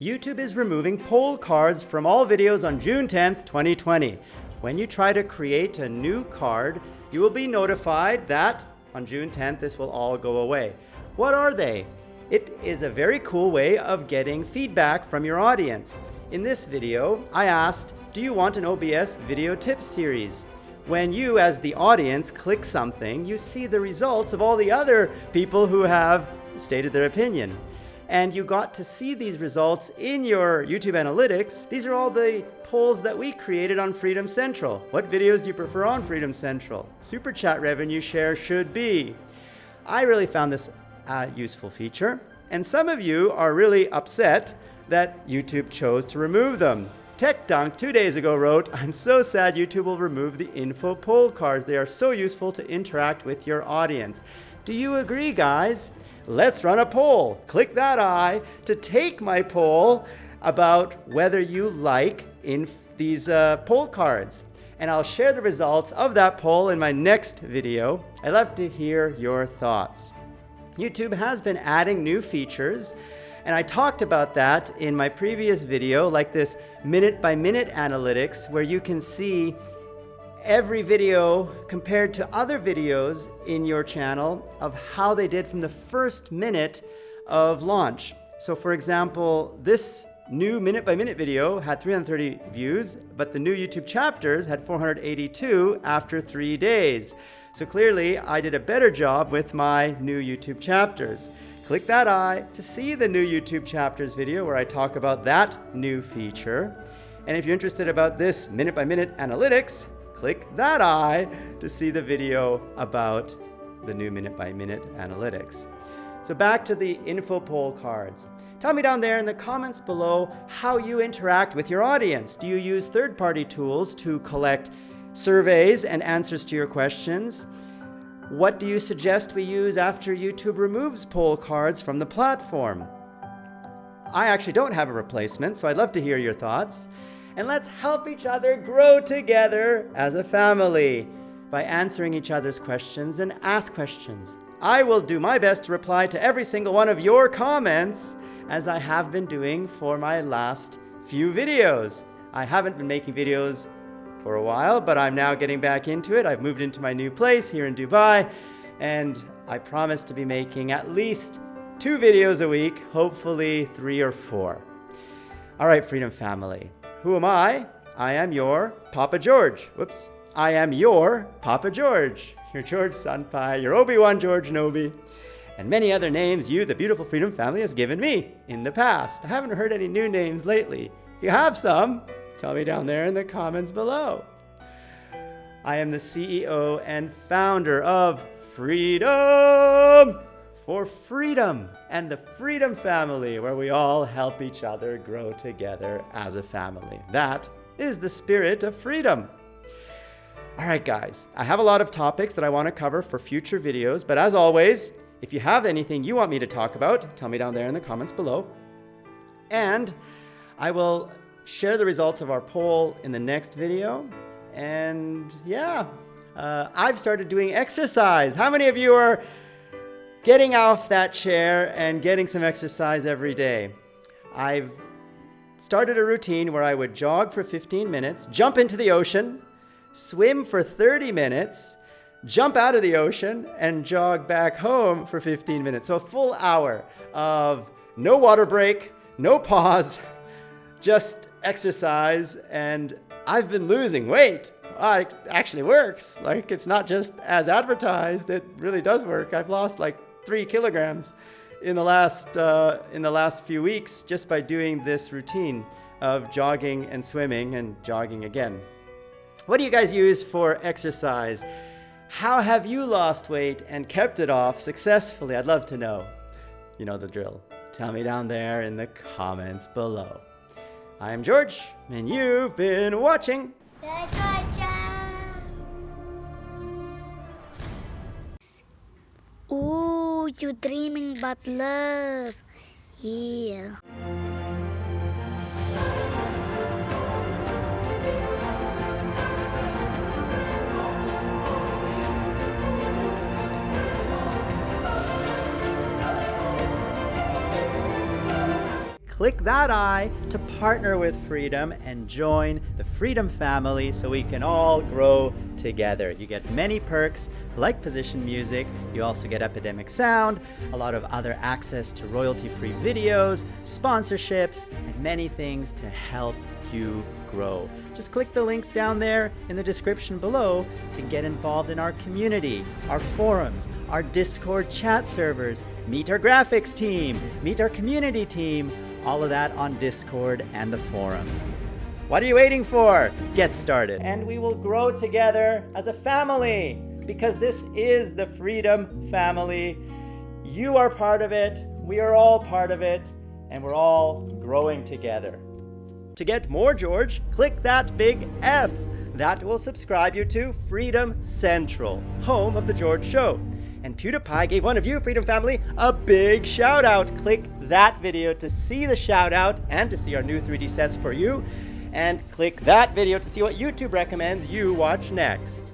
YouTube is removing poll cards from all videos on June 10th, 2020. When you try to create a new card, you will be notified that on June 10th, this will all go away. What are they? It is a very cool way of getting feedback from your audience. In this video, I asked, do you want an OBS video tip series? When you, as the audience, click something, you see the results of all the other people who have stated their opinion and you got to see these results in your YouTube analytics. These are all the polls that we created on Freedom Central. What videos do you prefer on Freedom Central? Super Chat revenue share should be. I really found this a useful feature, and some of you are really upset that YouTube chose to remove them. Tech Dunk two days ago wrote, I'm so sad YouTube will remove the info poll cards. They are so useful to interact with your audience. Do you agree, guys? Let's run a poll. Click that I to take my poll about whether you like in these uh, poll cards. And I'll share the results of that poll in my next video. I'd love to hear your thoughts. YouTube has been adding new features and I talked about that in my previous video, like this minute by minute analytics, where you can see every video compared to other videos in your channel of how they did from the first minute of launch. So for example, this new minute by minute video had 330 views, but the new YouTube chapters had 482 after three days. So clearly I did a better job with my new YouTube chapters. Click that eye to see the new YouTube chapters video where I talk about that new feature. And if you're interested about this minute by minute analytics, click that eye to see the video about the new minute by minute analytics. So back to the info poll cards. Tell me down there in the comments below how you interact with your audience. Do you use third-party tools to collect surveys and answers to your questions? What do you suggest we use after YouTube removes poll cards from the platform? I actually don't have a replacement, so I'd love to hear your thoughts and let's help each other grow together as a family by answering each other's questions and ask questions. I will do my best to reply to every single one of your comments as I have been doing for my last few videos. I haven't been making videos for a while, but I'm now getting back into it. I've moved into my new place here in Dubai, and I promise to be making at least two videos a week, hopefully three or four. All right, Freedom Family. Who am I? I am your Papa George. Whoops. I am your Papa George. Your George Senpai, your Obi-Wan George Nobi, and many other names you, the beautiful Freedom family, has given me in the past. I haven't heard any new names lately. If you have some, tell me down there in the comments below. I am the CEO and founder of Freedom for Freedom and the Freedom Family, where we all help each other grow together as a family. That is the spirit of freedom. All right, guys, I have a lot of topics that I want to cover for future videos, but as always, if you have anything you want me to talk about, tell me down there in the comments below. And I will share the results of our poll in the next video. And yeah, uh, I've started doing exercise. How many of you are getting off that chair and getting some exercise every day. I've started a routine where I would jog for 15 minutes, jump into the ocean, swim for 30 minutes, jump out of the ocean, and jog back home for 15 minutes. So a full hour of no water break, no pause, just exercise, and I've been losing weight. It actually works. Like, it's not just as advertised, it really does work. I've lost like three kilograms in the last uh, in the last few weeks just by doing this routine of jogging and swimming and jogging again. What do you guys use for exercise? How have you lost weight and kept it off successfully? I'd love to know. You know the drill. Tell me down there in the comments below. I am George, and you've been watching. You dreaming but love. Yeah. Click that I to partner with Freedom and join the Freedom family so we can all grow together. You get many perks like position music, you also get Epidemic Sound, a lot of other access to royalty-free videos, sponsorships, and many things to help you grow. Just click the links down there in the description below to get involved in our community, our forums, our Discord chat servers, meet our graphics team, meet our community team, all of that on Discord and the forums. What are you waiting for? Get started. And we will grow together as a family because this is the Freedom Family. You are part of it, we are all part of it, and we're all growing together. To get more George, click that big F. That will subscribe you to Freedom Central, home of The George Show. And PewDiePie gave one of you, Freedom Family, a big shout out. Click that video to see the shout out and to see our new 3D sets for you. And click that video to see what YouTube recommends you watch next.